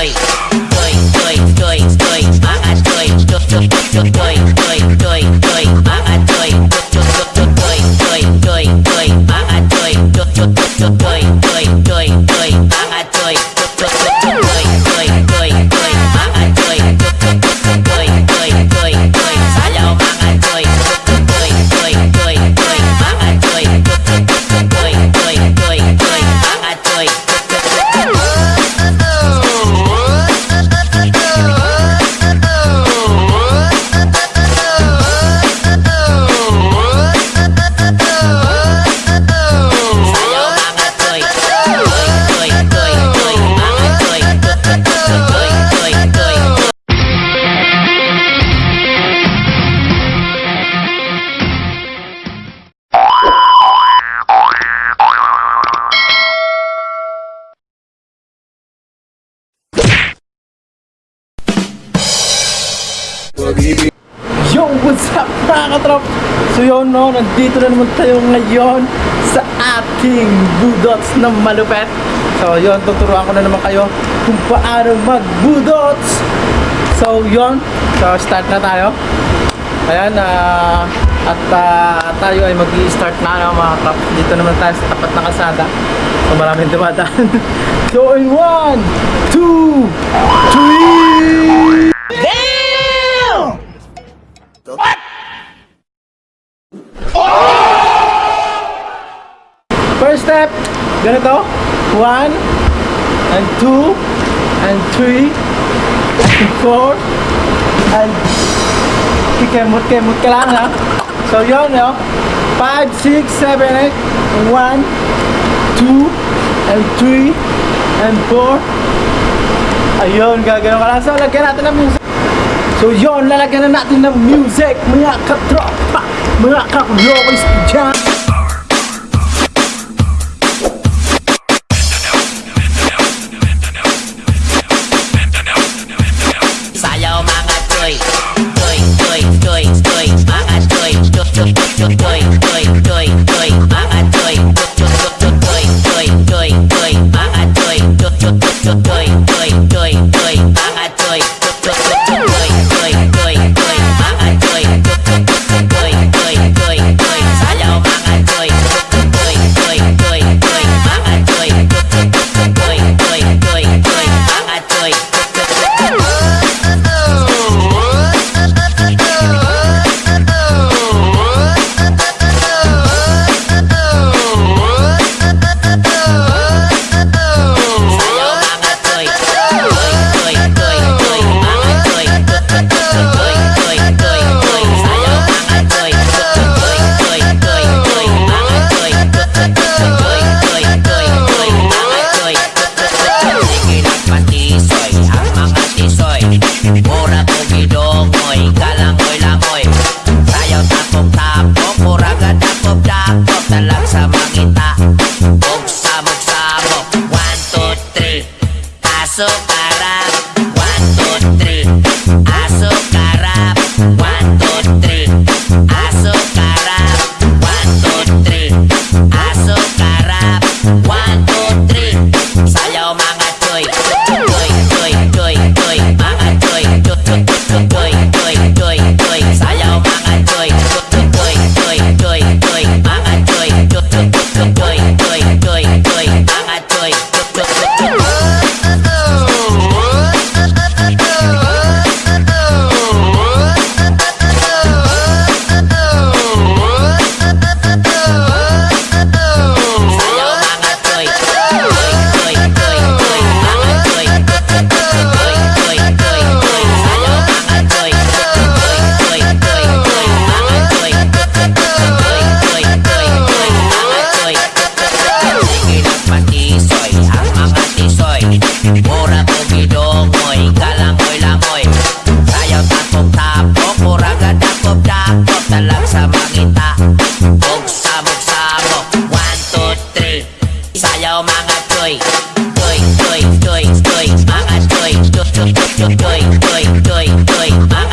boy. Yo, what's up mga katrop? So yun no, nandito na naman tayo ngayon sa ating budots na malupet. So yun, tuturuan ko na naman kayo kung paano mag-budots. So yun, so start na tayo. Ayan, uh, at uh, tayo ay mag start na no, mga katrop. Dito naman tayo sa tapat na kasada. So maraming dumadaan. so in 1, 2, 3! dito? What? First step, ganito. One, and two, and three, and four, and kikemot, kemot ka lang ha. So yun, no? Five, six, seven, eight, one, two, and three, and four. Ayun, gagano ka lang. So lagyan natin ng music. So yun, lalagyan na natin ng music, mga katropa, mga kakulokis dyan. so estoy, estoy, estoy, estoy, estoy, mamá, estoy, estoy, estoy, estoy, estoy, estoy, estoy, mamá.